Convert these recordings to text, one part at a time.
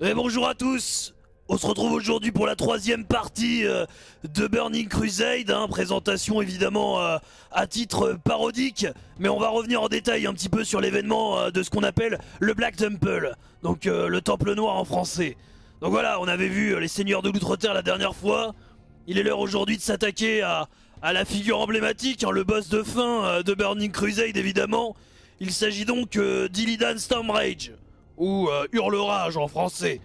Et bonjour à tous. On se retrouve aujourd'hui pour la troisième partie euh, de Burning Crusade, hein, présentation évidemment euh, à titre parodique, mais on va revenir en détail un petit peu sur l'événement euh, de ce qu'on appelle le Black Temple, donc le Temple Noir en français. Donc voilà, on avait vu les seigneurs de l'Outre-Terre la dernière fois, il est l'heure aujourd'hui de s'attaquer à, la figure emblématique, hein, le boss de fin de Burning Crusade évidemment. Il s'agit donc d'Illidan Stormrage ou euh, Hurlerage en français.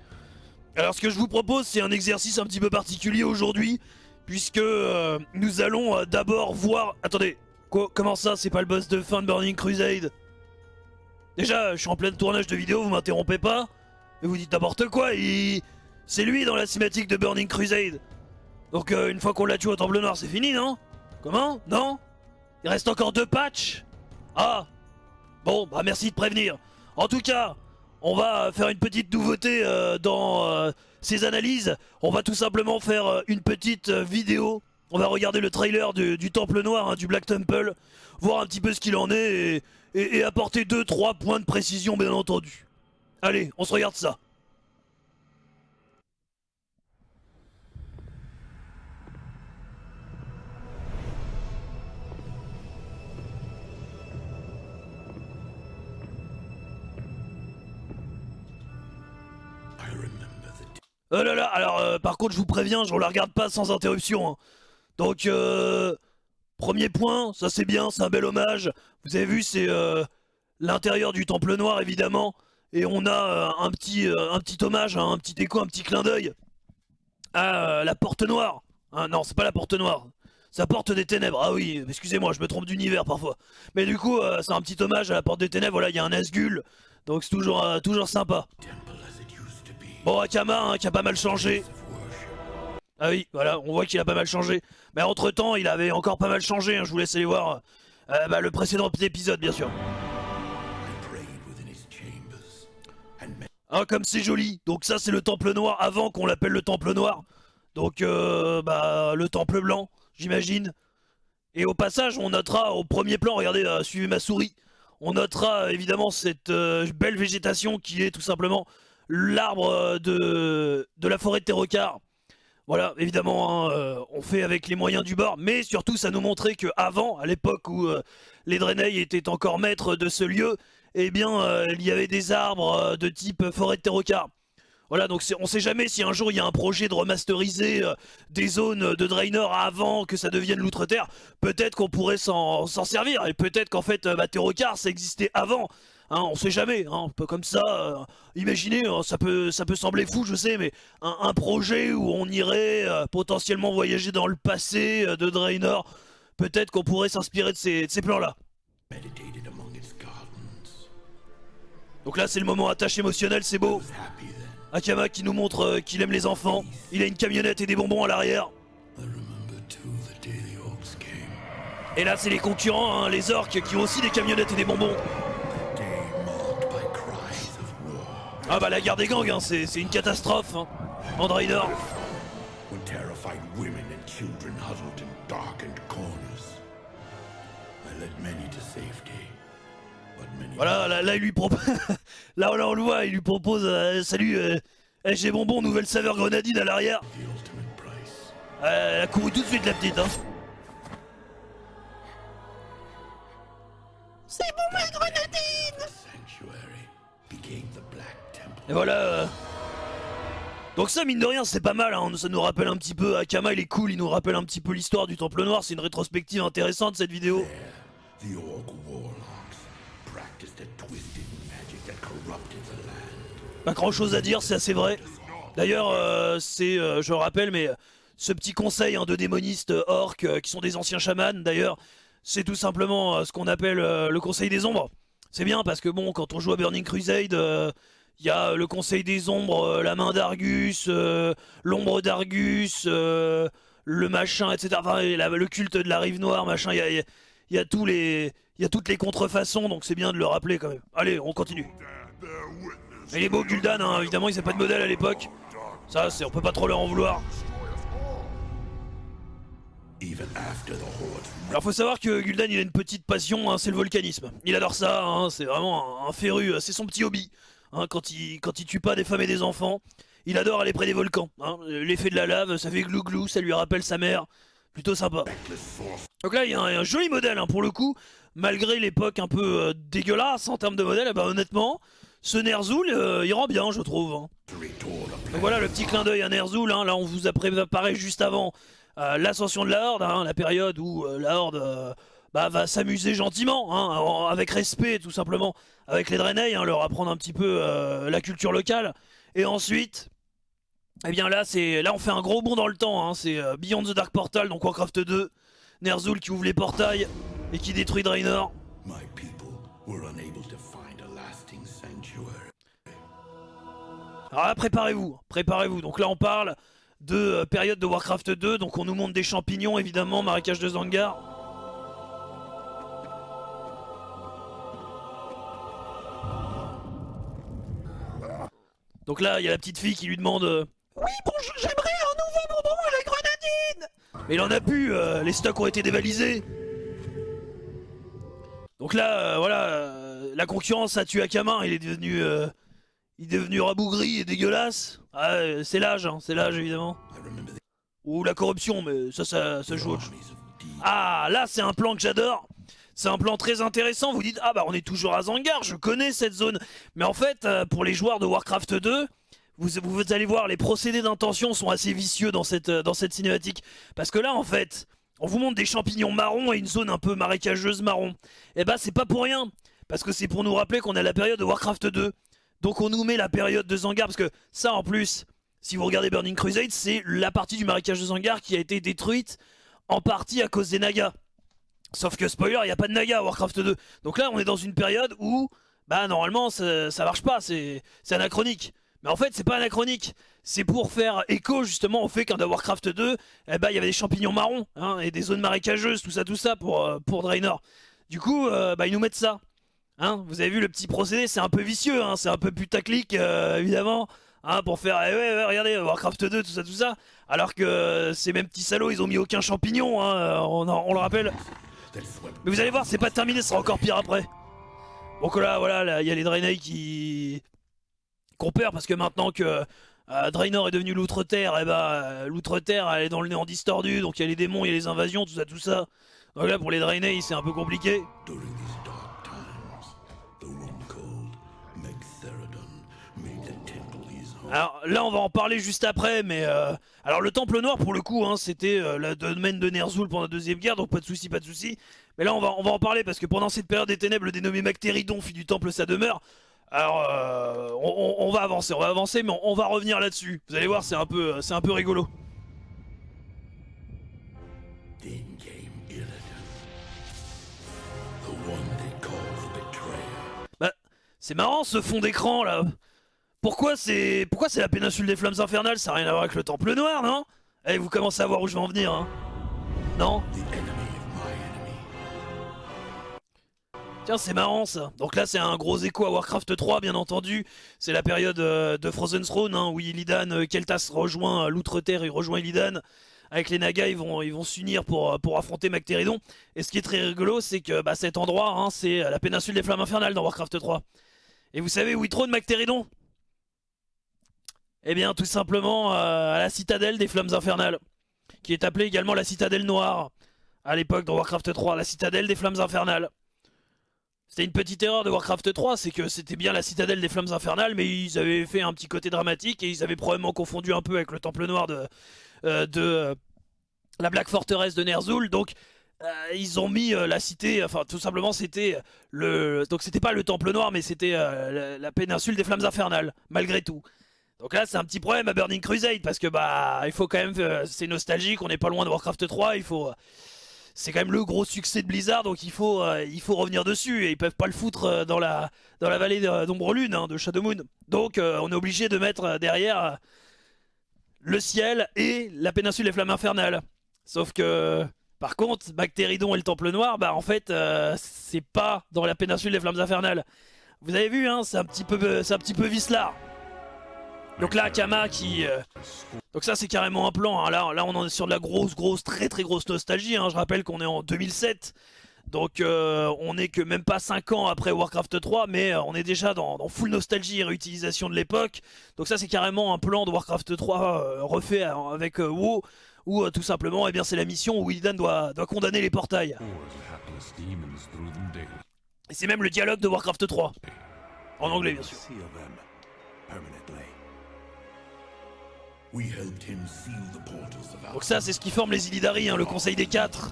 Alors ce que je vous propose c'est un exercice un petit peu particulier aujourd'hui puisque euh, nous allons euh, d'abord voir... Attendez, comment ça c'est pas le boss de fin de Burning Crusade? Déjà je suis en plein tournage de vidéo, vous m'interrompez pas Et vous dites n'importe quoi, c'est lui dans la cinématique de Burning Crusade. Donc une fois qu'on l'a tué au Temple Noir c'est fini non? Comment? Non? Il reste encore deux patchs? Ah! Bon bah merci de prévenir. En tout cas, on va faire une petite nouveauté euh, dans euh, ces analyses. On va tout simplement faire euh, une petite vidéo. On va regarder le trailer du, Temple Noir, hein, du Black Temple, voir un petit peu ce qu'il en est et, et apporter 2-3 points de précision bien entendu. Allez, on se regarde ça. Oh là là, alors euh, par contre je vous préviens, je ne la regarde pas sans interruption. Hein. Donc, euh, premier point, ça c'est bien, c'est un bel hommage. Vous avez vu, c'est euh, l'intérieur du Temple Noir évidemment. Et on a un, petit, hommage, hein, un petit écho, un petit clin d'œil à la Porte Noire. Ah, non, c'est pas la Porte Noire. Ça porte des ténèbres. Ah oui, excusez-moi, je me trompe d'univers parfois. Mais du coup, c'est un petit hommage à la Porte des Ténèbres. Voilà, il y a un Asgul. Donc c'est toujours, toujours sympa. Bon, Akama, hein, qui a pas mal changé. Ah oui, voilà, on voit qu'il a pas mal changé. Mais entre temps, il avait encore pas mal changé, hein, je vous laisse aller voir euh, bah, le précédent épisode, bien sûr. Ah, comme c'est joli. Donc ça, c'est le Temple Noir avant qu'on l'appelle le Temple Noir. Donc, euh, bah, le Temple Blanc, j'imagine. Et au passage, on notera au premier plan, regardez, euh, suivez ma souris, on notera évidemment cette belle végétation qui est tout simplement l'arbre euh, de, la forêt de Terrocar. Voilà, évidemment, hein, euh, on fait avec les moyens du bord, mais surtout ça nous montrait qu'avant, à l'époque où euh, les Draenei étaient encore maîtres de ce lieu, eh bien, il y avait des arbres de type forêt de Terrocar. Voilà, donc on sait jamais si un jour il y a un projet de remasteriser des zones de Draenor avant que ça devienne l'Outre-Terre. Peut-être qu'on pourrait s'en servir, et peut-être qu'en fait, bah, Terrocar, ça existait avant. Hein, on sait jamais, hein, un peu comme ça. Euh, imaginez, hein, ça peut, ça peut sembler fou, je sais, mais un, projet où on irait euh, potentiellement voyager dans le passé euh, de Draenor, peut-être qu'on pourrait s'inspirer de ces, plans-là. Donc là, c'est le moment attache émotionnel, c'est beau. Akama qui nous montre qu'il aime les enfants. Il a une camionnette et des bonbons à l'arrière. Et là, c'est les concurrents, les orques, qui ont aussi des camionnettes et des bonbons. Ah bah la guerre des gangs, hein, c'est une catastrophe, hein. Voilà, là, il lui propose... là, on le voit, il lui propose... Euh, salut, euh, j'ai bonbon, nouvelle saveur grenadine à l'arrière. Euh, elle a couru tout de suite la petite, hein. C'est bon ma grenadine et voilà. Euh. Donc ça, mine de rien, c'est pas mal, hein. ça nous rappelle un petit peu, Akama il est cool, il nous rappelle un petit peu l'histoire du Temple Noir, c'est une rétrospective intéressante cette vidéo. Pas grand chose à dire, c'est assez vrai. D'ailleurs, euh, c'est, euh, je rappelle, mais ce petit conseil hein, de démonistes orques, qui sont des anciens chamans d'ailleurs, c'est tout simplement ce qu'on appelle le conseil des ombres. C'est bien parce que bon, quand on joue à Burning Crusade, il y a le Conseil des Ombres, euh, la main d'Argus, euh, l'ombre d'Argus, euh, le machin, etc. Enfin, le culte de la rive noire, machin, il y a, tous les, il y a toutes les contrefaçons, donc c'est bien de le rappeler quand même. Allez, on continue. il est beau Gul'dan, hein, évidemment, il n'avait pas de modèle à l'époque. Ça, on peut pas trop leur en vouloir. Alors faut savoir que Gul'dan il a une petite passion, hein, c'est le volcanisme. Il adore ça, hein, c'est vraiment un féru, c'est son petit hobby. Hein, quand, il, quand tue pas des femmes et des enfants. Il adore aller près des volcans. Hein. L'effet de la lave, ça fait glou-glou, ça lui rappelle sa mère. Plutôt sympa. Donc là, il y, a un joli modèle hein, pour le coup. Malgré l'époque un peu euh, dégueulasse en termes de modèle, bah, honnêtement, ce Ner'zhul, euh, il rend bien, je trouve. Donc voilà le petit clin d'œil à Ner'zhul. Là, on vous a préparé juste avant euh, l'ascension de la Horde, la période où la Horde bah, va s'amuser gentiment, avec respect tout simplement, avec les Draenei, leur apprendre un petit peu la culture locale. Et ensuite, eh bien là, c'est là on fait un gros bond dans le temps. Hein. C'est euh, Beyond the Dark Portal, donc Warcraft 2. Ner'zhul qui ouvre les portails et qui détruit Draenor. Alors là, préparez-vous, préparez-vous. Donc là, on parle de euh, période de Warcraft 2. Donc on nous montre des champignons, évidemment, marécage de Zangar. Donc là, il y a la petite fille qui lui demande euh, oui, bonjour, j'aimerais un nouveau bonbon à la grenadine Mais il en a plus, euh, les stocks ont été dévalisés Donc là, euh, voilà, la concurrence a tué Akaman, il est devenu... il est devenu rabougri et dégueulasse. Ah, c'est l'âge, hein, c'est l'âge évidemment. Ou la corruption, mais ça, ça, ça joue. Ah, là, c'est un plan que j'adore. C'est un plan très intéressant. Vous dites, ah bah on est toujours à Zangar, je connais cette zone. Mais en fait, pour les joueurs de Warcraft 2, vous, allez voir, les procédés d'intention sont assez vicieux dans cette, euh, dans cette cinématique. Parce que là, en fait, on vous montre des champignons marrons et une zone un peu marécageuse marron. Et eh bah, c'est pas pour rien. Parce que c'est pour nous rappeler qu'on a la période de Warcraft 2. Donc on nous met la période de Zangar. Parce que ça, en plus, si vous regardez Burning Crusade, c'est la partie du marécage de Zangar qui a été détruite en partie à cause des Nagas. Sauf que, spoiler, il n'y a pas de Naga à Warcraft 2. Donc là, on est dans une période où, bah, normalement, ça, ça marche pas. C'est anachronique. Mais en fait, c'est pas anachronique. C'est pour faire écho justement au fait qu'en Warcraft 2, eh ben, il y avait des champignons marrons hein, et des zones marécageuses, tout ça, tout ça pour, euh, Draenor. Du coup, euh, bah, ils nous mettent ça. Hein, vous avez vu le petit procédé, c'est un peu vicieux, hein, c'est un peu putaclic euh, évidemment. Hein, pour faire, eh regardez, Warcraft 2, tout ça, tout ça. Alors que ces mêmes petits salauds, ils ont mis aucun champignon, hein, on, on, le rappelle. Mais vous allez voir, c'est pas terminé, ce sera encore pire après. Donc là, voilà, il y a les Draenei qui qu'on perd parce que maintenant que euh, Draenor est devenu l'outre-terre, et eh bah ben, l'outre-terre elle est dans le néant distordu, donc il y a les démons, il y a les invasions, tout ça, tout ça. Donc là pour les Draenei c'est un peu compliqué. Alors là on va en parler juste après, mais euh, alors le Temple Noir pour le coup, hein, c'était euh, le domaine de Ner'zhul pendant la deuxième guerre, donc pas de souci, pas de souci. Mais là on va on va en parler parce que pendant cette période des ténèbres, le dénommé Mactéridon, fils du Temple, sa demeure, alors, euh, on, va avancer, on va avancer, mais on, va revenir là-dessus. Vous allez voir, c'est un peu, c'est un peu rigolo. Bah, c'est marrant ce fond d'écran là. Pourquoi c'est, pourquoi c'est la péninsule des flammes infernales? Ça n'a rien à voir avec le Temple Noir, non? Eh, vous commencez à voir où je vais en venir, hein Non? Tiens, c'est marrant ça. Donc là, c'est un gros écho à Warcraft 3, bien entendu. C'est la période euh, de Frozen Throne, hein, où Illidan, euh, Keltas rejoint euh, l'Outre-Terre, il rejoint Illidan. Avec les Nagas, ils vont ils vont s'unir pour, pour affronter Mactéridon. Et ce qui est très rigolo, c'est que bah, cet endroit, hein, c'est la péninsule des Flammes Infernales dans Warcraft 3. Et vous savez où il trône Mactéridon? Eh bien, tout simplement à la citadelle des Flammes Infernales, qui est appelée également la Citadelle Noire. À l'époque, dans Warcraft 3, la Citadelle des Flammes Infernales. C'était une petite erreur de Warcraft 3, c'est que c'était bien la citadelle des flammes infernales, mais ils avaient fait un petit côté dramatique et ils avaient probablement confondu un peu avec le temple noir de, euh, de euh, la Black Fortress de Ner'zhul. Donc euh, ils ont mis la cité, enfin tout simplement c'était le, donc c'était pas le temple noir, mais c'était la, péninsule des flammes infernales, malgré tout. Donc là c'est un petit problème à Burning Crusade parce que bah il faut quand même, c'est nostalgique, on n'est pas loin de Warcraft 3, il faut c'est quand même le gros succès de Blizzard, donc il faut, euh, il faut revenir dessus. Et ils peuvent pas le foutre euh, dans la, dans la vallée d'Ombre Lune, hein, de Shadow Moon. Donc euh, on est obligé de mettre derrière le ciel et la péninsule des flammes infernales. Sauf que, par contre, Bactéridon et le Temple Noir, bah en fait, c'est pas dans la péninsule des flammes infernales. Vous avez vu, hein, c'est un petit peu, c'est un petit peu. Donc là, Kama qui... Euh, donc ça, c'est carrément un plan. Hein. Là, là, on est sur de la grosse, grosse, très, très grosse nostalgie. Hein. Je rappelle qu'on est en 2007. Donc euh, on n'est que même pas 5 ans après Warcraft 3, mais euh, on est déjà dans, full nostalgie et réutilisation de l'époque. Donc ça c'est carrément un plan de Warcraft 3 euh, refait avec WoW, où tout simplement eh bien c'est la mission où Illidan doit, doit condamner les portails. Et c'est même le dialogue de Warcraft 3. En anglais bien sûr. Donc ça c'est ce qui forme les Illidari, hein, le conseil des quatre.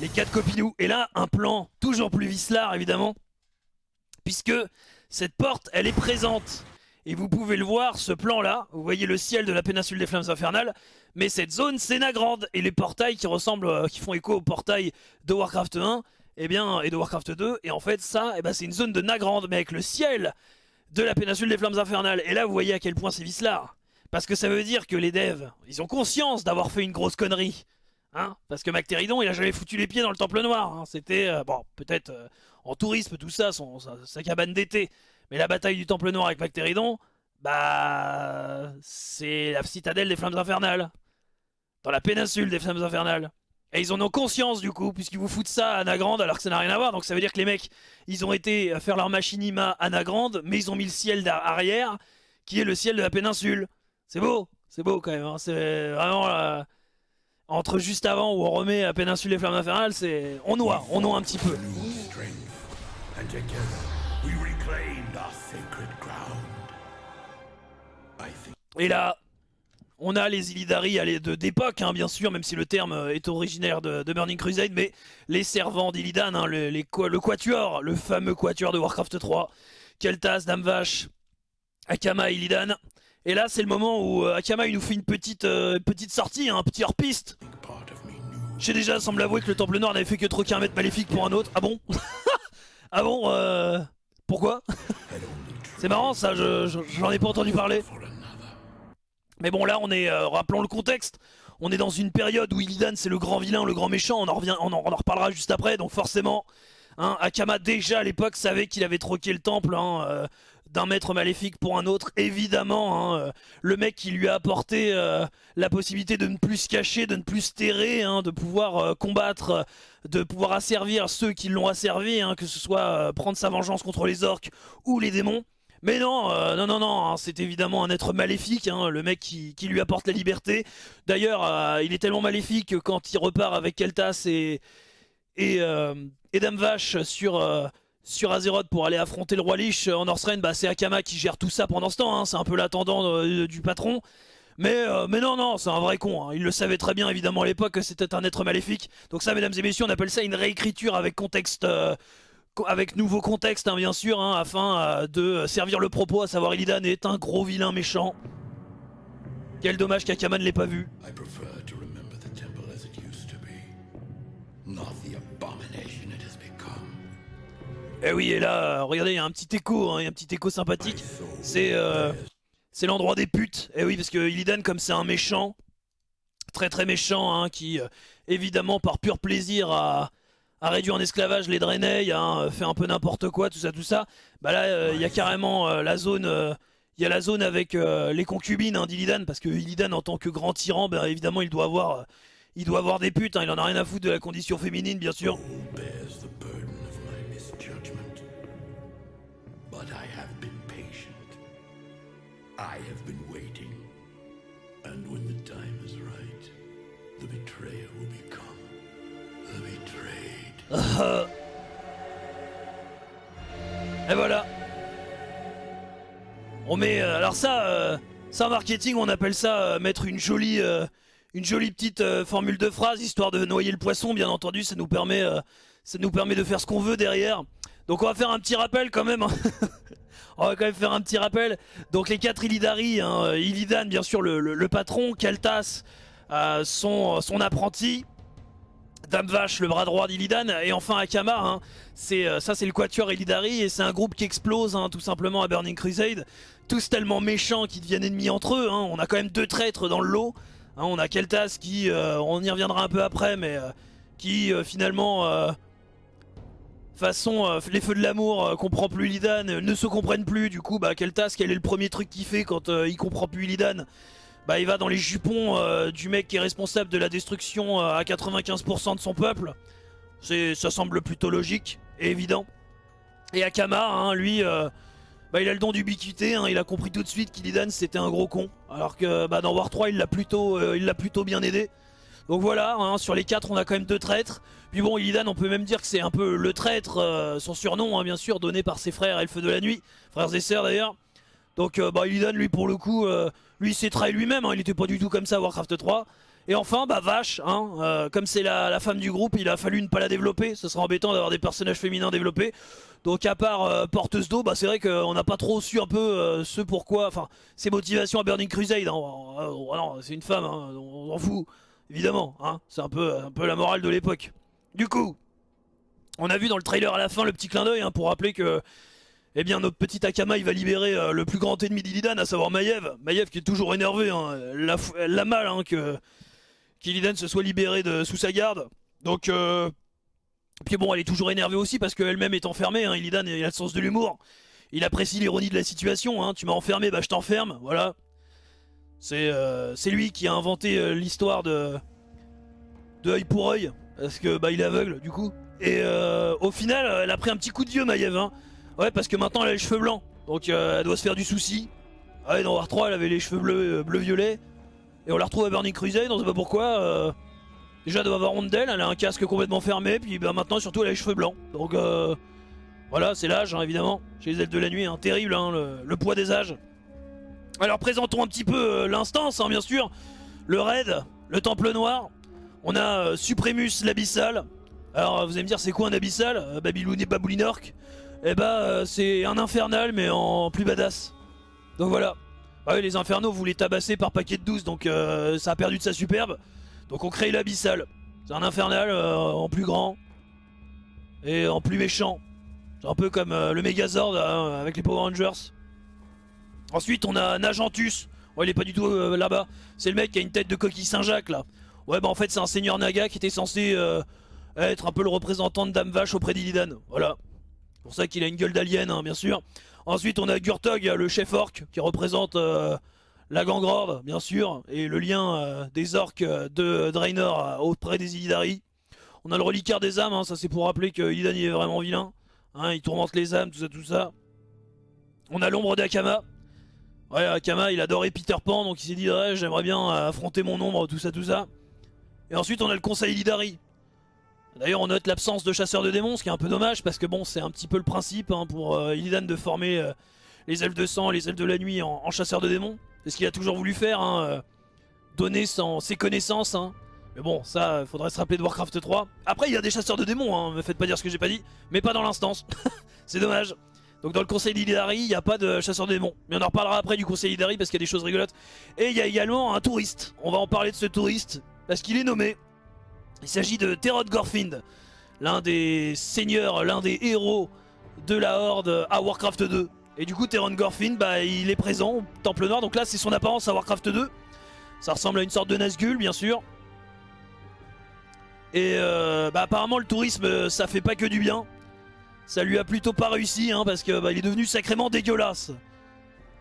Les quatre copinous. Et là un plan toujours plus vicelard évidemment. Puisque cette porte elle est présente. Et vous pouvez le voir, ce plan-là, vous voyez le ciel de la péninsule des Flammes Infernales, mais cette zone c'est Nagrand, et les portails qui ressemblent, euh, qui font écho aux portails de Warcraft 1, et eh bien, et de Warcraft 2, et en fait ça, eh ben, c'est une zone de Nagrand, mais avec le ciel de la péninsule des Flammes Infernales, et là vous voyez à quel point c'est vicelard. Parce que ça veut dire que les devs, ils ont conscience d'avoir fait une grosse connerie. Hein Parce que MacTeridon, il a jamais foutu les pieds dans le Temple Noir. Hein. C'était, euh, bon, peut-être euh, en tourisme, tout ça, sa, cabane d'été. Mais la bataille du Temple Noir avec MacTeridon, bah... C'est la citadelle des Flammes Infernales. Dans la péninsule des Flammes Infernales. Et ils en ont conscience du coup, puisqu'ils vous foutent ça à Nagrande alors que ça n'a rien à voir. Donc ça veut dire que les mecs, ils ont été faire leur machinima à Nagrande, mais ils ont mis le ciel arrière, qui est le ciel de la péninsule. C'est beau, c'est beau quand même. Hein. C'est vraiment euh, entre juste avant où on remet la péninsule des flammes infernales, c'est on noie, on noie un petit peu. Et là, on a les Illidari d'époque, hein, bien sûr, même si le terme euh, est originaire de, Burning Crusade, mais les servants d'Illidan, hein, le, Quatuor, le fameux Quatuor de Warcraft 3, Keltas, Damvash, Akama et Illidan, et là, c'est le moment où euh, Akama il nous fait une petite, euh, petite sortie, hein, un petit hors-piste. J'ai déjà semble avouer que le Temple Noir n'avait fait que troquer un maître maléfique pour un autre. Ah bon Ah bon euh... Pourquoi C'est marrant ça, j'en ai pas entendu parler. Mais bon là on est, rappelons le contexte, on est dans une période où Illidan c'est le grand vilain, le grand méchant, on en, revient, on en, reparlera juste après, donc forcément, hein, Akama déjà à l'époque savait qu'il avait troqué le temple, hein, d'un maître maléfique pour un autre, évidemment, hein, euh, le mec qui lui a apporté euh, la possibilité de ne plus se cacher, de ne plus se terrer, hein, de pouvoir euh, combattre, de pouvoir asservir ceux qui l'ont asservi, hein, que ce soit prendre sa vengeance contre les orques ou les démons. Mais non, non, non, non, c'est évidemment un être maléfique, le mec qui, lui apporte la liberté. D'ailleurs, il est tellement maléfique que quand il repart avec Keltas et, et, et Dame Vache sur sur Azeroth pour aller affronter le roi Lich en Northrend, bah c'est Akama qui gère tout ça pendant ce temps, hein. c'est un peu l'attendant euh, du patron. Mais, euh, mais non, non, c'est un vrai con. Hein. Il le savait très bien, évidemment, à l'époque, que c'était un être maléfique. Donc ça, mesdames et messieurs, on appelle ça une réécriture avec contexte... Euh, avec nouveau contexte, hein, bien sûr, afin de servir le propos, à savoir Illidan est un gros vilain méchant. Quel dommage qu'Akama ne l'ait pas vu. Eh oui, et là, regardez, il y a un petit écho, hein, un petit écho sympathique. C'est euh, c'est l'endroit des putes. Eh oui, parce que Illidan, comme c'est un méchant, très très méchant, hein, qui euh, évidemment par pur plaisir a, réduit en esclavage les Draenei, hein, fait un peu n'importe quoi, tout ça, tout ça. Bah là, euh, il y a carrément la zone... il y a la zone avec les concubines hein, d'Illidan, parce que Illidan en tant que grand tyran, bah, évidemment il doit avoir, il doit avoir des putes, hein, il en a rien à foutre de la condition féminine bien sûr. Et voilà. On met... Euh, alors ça, euh, ça marketing, on appelle ça euh, mettre une jolie... une jolie petite formule de phrase, histoire de noyer le poisson, bien entendu, ça nous permet, ça nous permet de faire ce qu'on veut derrière. Donc on va faire un petit rappel quand même. Hein. on va quand même faire un petit rappel. Donc les quatre Illidari, hein, Illidan bien sûr le, patron, Kaltas son, son apprenti, Dame Vache, le bras droit d'Illidan, et enfin Akama, hein. c'est euh, ça c'est le Quatuor Illidari, et c'est un groupe qui explose hein, tout simplement à Burning Crusade, tous tellement méchants qu'ils deviennent ennemis entre eux, on a quand même deux traîtres dans le lot, on a Keltas qui, euh, on y reviendra un peu après, mais euh, qui finalement, façon les feux de l'amour, comprend plus Illidan, ne se comprennent plus, du coup bah Keltas, quel est le premier truc qu'il fait quand il comprend plus Illidan bah, il va dans les jupons euh, du mec qui est responsable de la destruction euh, à 95% de son peuple. Ça semble plutôt logique et évident. Et Akama, hein, lui, euh, bah, il a le don d'ubiquité, hein, il a compris tout de suite qu'Illidan c'était un gros con. Alors que bah, dans War 3, il l'a plutôt, euh, plutôt bien aidé. Donc voilà, hein, sur les 4 on a quand même deux traîtres. Puis bon, Illidan on peut même dire que c'est un peu le traître, euh, son surnom hein, bien sûr, donné par ses frères Elfes de la Nuit, frères et sœurs d'ailleurs. Donc bah, Illidan lui pour le coup, lui s'est trahi lui-même, il était pas du tout comme ça à Warcraft 3. Et enfin, bah Vache, hein, euh, comme c'est la, femme du groupe, il a fallu ne pas la développer. Ce sera embêtant d'avoir des personnages féminins développés. Donc à part euh, porteuse d'eau, bah, c'est vrai qu'on n'a pas trop su un peu euh, ce pourquoi, enfin ses motivations à Burning Crusade. Hein. Oh, c'est une femme, hein, on s'en fout, évidemment. Hein. c'est un peu, un peu la morale de l'époque. Du coup, on a vu dans le trailer à la fin le petit clin d'œil pour rappeler que eh bien notre petit Akama va libérer le plus grand ennemi d'Illidan, à savoir Maiev. Maiev qui est toujours énervé, la, la mal que qu'Illidan se soit libéré de, sous sa garde. Donc, euh, puis bon, elle est toujours énervée aussi parce qu'elle-même est enfermée. Hein. Illidan il a le sens de l'humour. Il apprécie l'ironie de la situation. Hein. Tu m'as enfermé, bah je t'enferme. Voilà. C'est euh, lui qui a inventé euh, l'histoire de de œil pour œil parce que bah il est aveugle du coup. Et euh, au final, elle a pris un petit coup de vieux Maiev. Hein. Ouais, parce que maintenant elle a les cheveux blancs. Donc elle doit se faire du souci. Ah ouais, dans War 3, elle avait les cheveux bleus, bleu violet. Et on la retrouve à Burning Crusade, on sait pas pourquoi. Déjà, elle doit avoir honte d'elle, elle a un casque complètement fermé, puis bah, maintenant, surtout, elle a les cheveux blancs. Donc, voilà, c'est l'âge, hein, évidemment. Chez les ailes de la nuit, hein, terrible, hein, le, poids des âges. Alors, présentons un petit peu euh, l'instance, bien sûr. Le raid, le temple noir. On a Supremus l'abyssal. Alors, vous allez me dire, c'est quoi un abyssal? Babylone et Baboulinork Eh bah, c'est un infernal, mais en plus badass. Donc voilà. Ah oui, les infernaux, vous les tabassez par paquet de 12, donc euh, ça a perdu de sa superbe. Donc on crée l'abyssal. C'est un infernal euh, en plus grand et en plus méchant. C'est un peu comme euh, le Megazord hein, avec les Power Rangers. Ensuite, on a Nagentus. Ouais, il est pas du tout là-bas. C'est le mec qui a une tête de coquille Saint-Jacques là. Ouais, bah en fait, c'est un seigneur Naga qui était censé être un peu le représentant de Dame Vache auprès d'Illidan. Voilà. C'est pour ça qu'il a une gueule d'alien, hein, bien sûr. Ensuite, on a Gurtog, le chef orc, qui représente euh, la gangrorde, bien sûr, et le lien euh, des orques euh, de Draenor auprès des Illidari. On a le reliquaire des âmes, hein, ça c'est pour rappeler que Illidan est vraiment vilain. Hein, il tourmente les âmes, tout ça, tout ça. On a l'ombre d'Akama. Ouais, Akama, il adorait Peter Pan, donc il s'est dit, j'aimerais bien affronter mon ombre, tout ça, tout ça. Et ensuite, on a le conseil Illidari. D'ailleurs on note l'absence de chasseurs de démons, ce qui est un peu dommage parce que bon c'est un petit peu le principe hein, pour euh, Illidan de former euh, les elfes de sang, les elfes de la nuit en, chasseurs de démons. C'est ce qu'il a toujours voulu faire, hein, euh, donner ses connaissances. Hein. Mais bon ça faudrait se rappeler de Warcraft 3. Après il y a des chasseurs de démons, hein, me faites pas dire ce que j'ai pas dit, mais pas dans l'instance. c'est dommage. Donc dans le conseil d'Illidari, il n'y a pas de chasseurs de démons. Mais on en reparlera après du conseil d'Illidari parce qu'il y a des choses rigolotes. Et il y a également un touriste. On va en parler de ce touriste parce qu'il est nommé il s'agit de Terod Gorfind, l'un des seigneurs, l'un des héros de la Horde à Warcraft 2. Et du coup, Terod Gorfind, bah, il est présent au Temple Noir. Donc là, c'est son apparence à Warcraft 2. Ça ressemble à une sorte de Nazgûl, bien sûr. Et euh, bah, apparemment, le tourisme, ça fait pas que du bien. Ça lui a plutôt pas réussi, hein, parce que bah, il est devenu sacrément dégueulasse.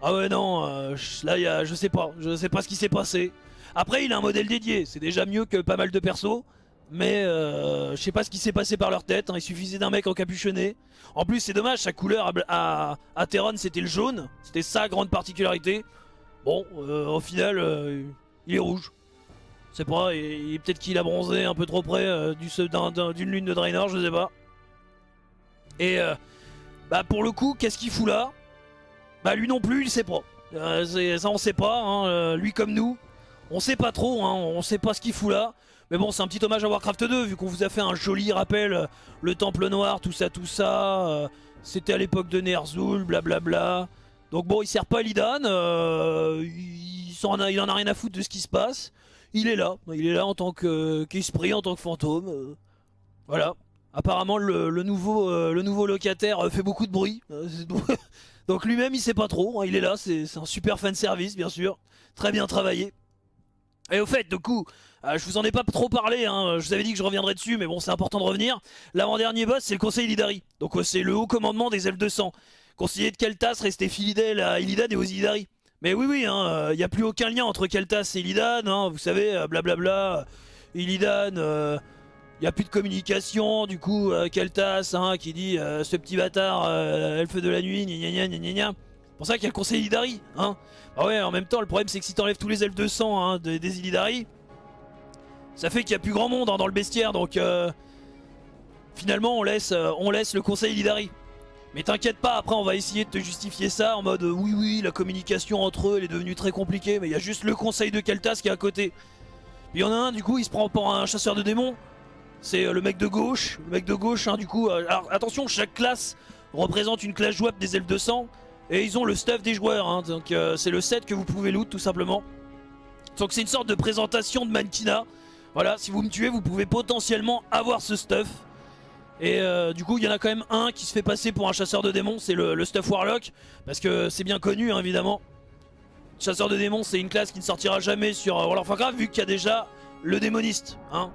Ah ouais, non, euh, là, y a, je sais pas. Je sais pas ce qui s'est passé. Après, il a un modèle dédié. C'est déjà mieux que pas mal de persos. Mais euh, je sais pas ce qui s'est passé par leur tête, hein. il suffisait d'un mec encapuchonné. En plus c'est dommage, sa couleur à, à, c'était le jaune, c'était sa grande particularité. Bon, euh, au final, euh, il est rouge. C'est pas, et, peut-être qu'il a bronzé un peu trop près d'une lune de Draenor, je sais pas. Et bah pour le coup, qu'est-ce qu'il fout là? Bah lui non plus, il sait pas. ça on sait pas, hein. lui comme nous. On sait pas trop, hein. on sait pas ce qu'il fout là. Mais bon, c'est un petit hommage à Warcraft 2, vu qu'on vous a fait un joli rappel, euh, le Temple Noir, tout ça, tout ça. Euh, c'était à l'époque de Ner'zhul, blablabla. Donc bon, il sert pas à Lidan, euh, il, en a, il en a rien à foutre de ce qui se passe. Il est là, il est là en tant qu'esprit, en tant que fantôme. voilà. Apparemment, le, nouveau, le nouveau locataire fait beaucoup de bruit. Donc lui-même, il sait pas trop. Hein, il est là, c'est un super fan service, bien sûr. Très bien travaillé. Et au fait, du coup, euh, je vous en ai pas trop parlé, hein. je vous avais dit que je reviendrais dessus, mais bon, c'est important de revenir. L'avant-dernier boss, c'est le Conseil Illidari. Donc euh, c'est le haut commandement des elfes de sang. Conseiller de Keltas restait fidèle à Illidan et aux Illidari. Mais oui, oui, il hein, n'y euh, a plus aucun lien entre Keltas et Illidan, vous savez, blablabla. Illidan, Il n'y a plus de communication, du coup, euh, Keltas hein, qui dit euh, ce petit bâtard, euh, elfe de la nuit, gna gna gna gna pour ça qu'il y a le conseil Illidari. Hein. Ah ouais, en même temps, le problème c'est que si t'enlèves tous les elfes de sang hein, des, des Illidari, ça fait qu'il n'y a plus grand monde hein, dans le bestiaire, donc euh, finalement on laisse, on laisse le conseil Illidari. Mais t'inquiète pas, après on va essayer de te justifier ça en mode oui oui, la communication entre eux elle est devenue très compliquée, mais il y a juste le conseil de Keltas qui est à côté. Il y en a un du coup, il se prend pour un chasseur de démons. C'est euh, le mec de gauche, le mec de gauche hein, du coup. euh, alors attention, chaque classe représente une classe jouable des elfes de sang. Et ils ont le stuff des joueurs, hein, donc euh, c'est le set que vous pouvez loot tout simplement. Donc c'est une sorte de présentation de mannequinat. Voilà, si vous me tuez, vous pouvez potentiellement avoir ce stuff. Et du coup, il y en a quand même un qui se fait passer pour un chasseur de démons, c'est le, stuff Warlock. Parce que c'est bien connu, hein, évidemment. Chasseur de démons, c'est une classe qui ne sortira jamais sur World of Warcraft, vu qu'il y a déjà le démoniste. Hein,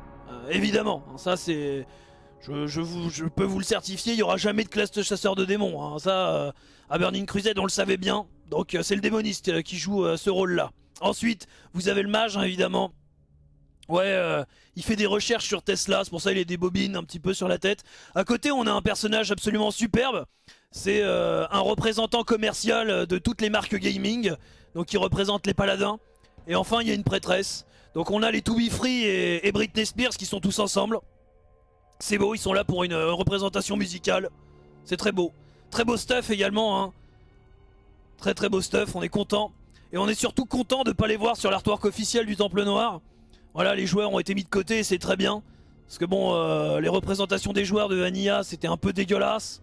évidemment, hein, ça c'est... Je, peux vous le certifier, il n'y aura jamais de classe de chasseur de démons. hein. Ça, euh, à Burning Crusade, on le savait bien. Donc euh, c'est le démoniste euh, qui joue euh, ce rôle-là. Ensuite, vous avez le mage, hein, évidemment. Ouais, euh, il fait des recherches sur Tesla, c'est pour ça il a des bobines un petit peu sur la tête. À côté, on a un personnage absolument superbe. C'est euh, un représentant commercial euh, de toutes les marques gaming, donc qui représente les paladins. Et enfin, il y a une prêtresse. Donc on a les To Be Free et, Britney Spears qui sont tous ensemble. C'est beau, ils sont là pour une euh, représentation musicale. C'est très beau. Très beau stuff également. Hein. Très très beau stuff, on est content. Et on est surtout content de pas les voir sur l'artwork officiel du Temple Noir. Voilà, les joueurs ont été mis de côté, c'est très bien. Parce que bon, euh, les représentations des joueurs de Vanilla, c'était un peu dégueulasse.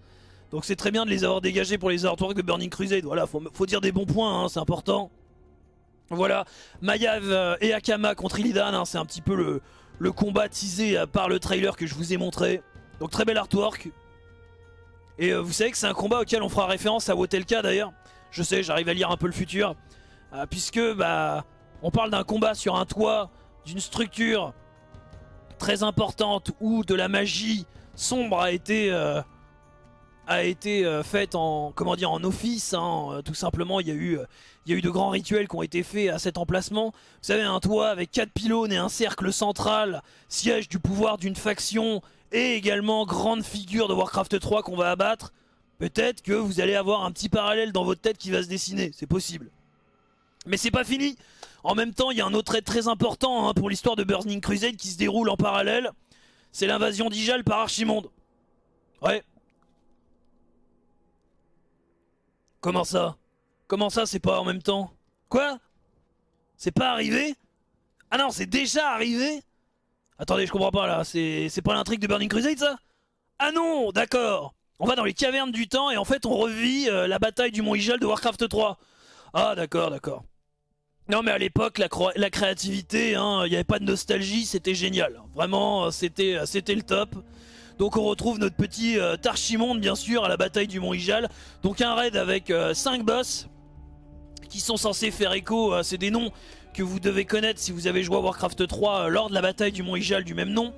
Donc c'est très bien de les avoir dégagés pour les artworks de Burning Crusade. Voilà, faut, faut dire des bons points, hein, c'est important. Voilà, Mayav euh, et Akama contre Illidan, hein, c'est un petit peu le, combat teasé euh, par le trailer que je vous ai montré. Donc très bel artwork. Et euh, vous savez que c'est un combat auquel on fera référence à Wotelka d'ailleurs. Je sais, j'arrive à lire un peu le futur. Puisque bah on parle d'un combat sur un toit d'une structure très importante où de la magie sombre a été faite en comment dire en office hein, tout simplement il y a eu il y a eu de grands rituels qui ont été faits à cet emplacement vous savez un toit avec quatre pylônes et un cercle central siège du pouvoir d'une faction et également grande figure de Warcraft 3 qu'on va abattre peut-être que vous allez avoir un petit parallèle dans votre tête qui va se dessiner c'est possible mais c'est pas fini en même temps, il y a un autre trait très important hein, pour l'histoire de Burning Crusade qui se déroule en parallèle. C'est l'invasion d'Ijal par Archimonde. Ouais. Comment ça? Comment ça, c'est pas en même temps? Quoi? C'est pas arrivé? Ah non, c'est déjà arrivé? Attendez, je comprends pas là. C'est pas l'intrigue de Burning Crusade ça? Ah non, d'accord. On va dans les cavernes du temps et en fait on revit euh, la bataille du Mont Ijal de Warcraft 3. Ah d'accord, d'accord. Non mais à l'époque la, créativité, hein, il n'y avait pas de nostalgie, c'était génial. Vraiment, euh, c'était euh, c'était le top. Donc on retrouve notre petit Tarchimonde bien sûr à la bataille du Mont Ijal. Donc un raid avec 5 boss qui sont censés faire écho, euh, c'est des noms que vous devez connaître si vous avez joué à Warcraft 3 euh, lors de la bataille du Mont Ijal du même nom.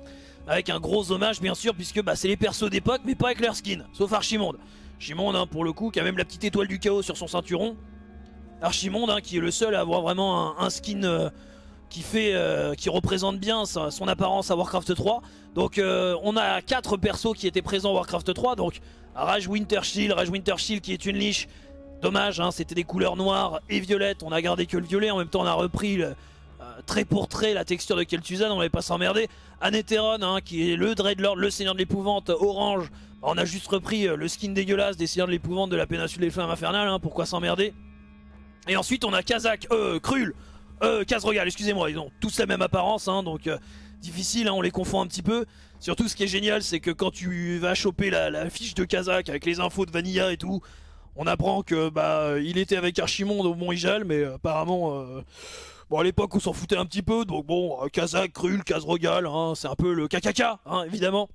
Avec un gros hommage bien sûr puisque bah, c'est les persos d'époque mais pas avec leur skin, sauf Archimonde. Archimonde hein, pour le coup qui a même la petite étoile du chaos sur son ceinturon. Archimonde hein, qui est le seul à avoir vraiment un, skin euh, qui fait qui représente bien son apparence à Warcraft 3. Donc on a quatre persos qui étaient présents à Warcraft 3 donc Rage Wintershield, Wintershield qui est une liche. Dommage, hein, c'était des couleurs noires et violettes, on a gardé que le violet, en même temps on a repris le, euh, trait pour trait la texture de Kel'Thuzad, on n'allait pas s'emmerder. Anetheron hein, qui est le Dreadlord, le Seigneur de l'Épouvante, orange. On a juste repris euh, le skin dégueulasse des Seigneurs de l'Épouvante de la péninsule des Flammes Infernales, hein, pourquoi s'emmerder? Et ensuite on a Kazak, euh, Krul, euh, Kazrogal, excusez-moi, ils ont tous la même apparence, donc euh, difficile, on les confond un petit peu. Surtout ce qui est génial, c'est que quand tu vas choper la, la fiche de Kazak avec les infos de Vanilla et tout, on apprend que bah il était avec Archimonde au Mont Ijal, mais apparemment, euh, à l'époque on s'en foutait un petit peu, donc bon, euh, Kazak, Krul, Kazrogal, hein, c'est un peu le KKK, hein, évidemment.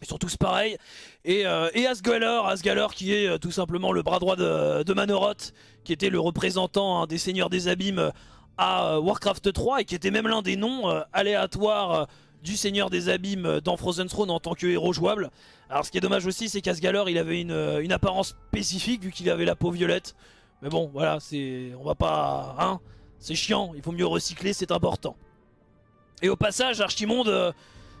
Ils sont tous pareils. Et, euh, et Asgalor qui est euh, tout simplement le bras droit de, de Manoroth, qui était le représentant hein, des Seigneurs des Abîmes à Warcraft 3 et qui était même l'un des noms aléatoires du Seigneur des Abîmes dans Frozen Throne en tant que héros jouable. Alors ce qui est dommage aussi, c'est qu'Asgalor il avait une, euh, une apparence spécifique vu qu'il avait la peau violette. Mais bon, voilà, c'est, on va pas, hein, c'est chiant. Il faut mieux recycler, c'est important. Et au passage, Archimonde. euh,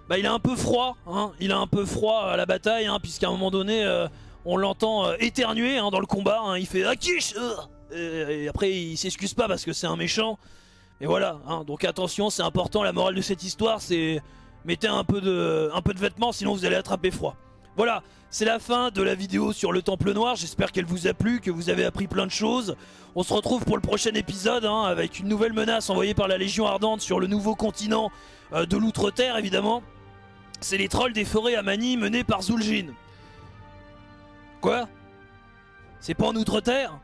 bah il a un peu froid, hein. il a un peu froid à la bataille, hein, puisqu'à un moment donné, euh, on l'entend éternuer hein, dans le combat, hein. il fait Akish et, et après il s'excuse pas parce que c'est un méchant. Et voilà, hein. donc attention, c'est important, la morale de cette histoire, c'est mettez un peu, de, vêtements, sinon vous allez attraper froid. Voilà, c'est la fin de la vidéo sur le Temple Noir, j'espère qu'elle vous a plu, que vous avez appris plein de choses. On se retrouve pour le prochain épisode, hein, avec une nouvelle menace envoyée par la Légion Ardente sur le nouveau continent euh, de l'Outre-Terre, évidemment. C'est les trolls des forêts à Mani menés par Zul'jin. Quoi? C'est pas en Outre-Terre?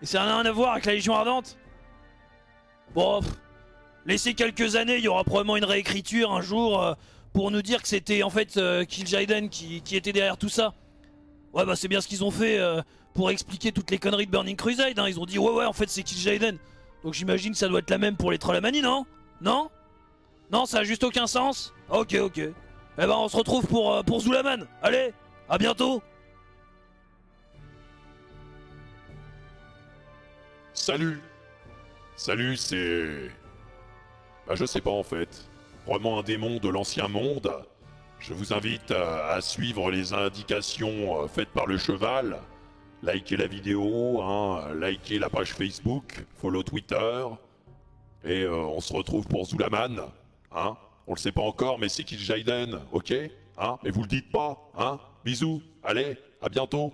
Et ça n'a rien à voir avec la Légion Ardente? Bon, laissez quelques années, il y aura probablement une réécriture un jour euh, pour nous dire que c'était en fait euh, Kil'jaeden qui, qui, était derrière tout ça. Ouais bah c'est bien ce qu'ils ont fait euh, pour expliquer toutes les conneries de Burning Crusade, hein. ils ont dit ouais ouais en fait c'est Kil'jaeden. Donc j'imagine que ça doit être la même pour les Trollamani, non? Non? Non, ça a juste aucun sens? Ok ok. Eh ben on se retrouve pour, euh, pour Zulaman. Allez, à bientôt Salut Salut, c'est... Bah je sais pas en fait. Vraiment un démon de l'ancien monde. Je vous invite à, suivre les indications euh, faites par le cheval. Likez la vidéo, hein, likez la page Facebook, follow Twitter. Et euh, on se retrouve pour Zulaman. Hein on le sait pas encore, mais c'est Kil'jaeden, ok Hein Mais vous le dites pas, hein Bisous, allez, à bientôt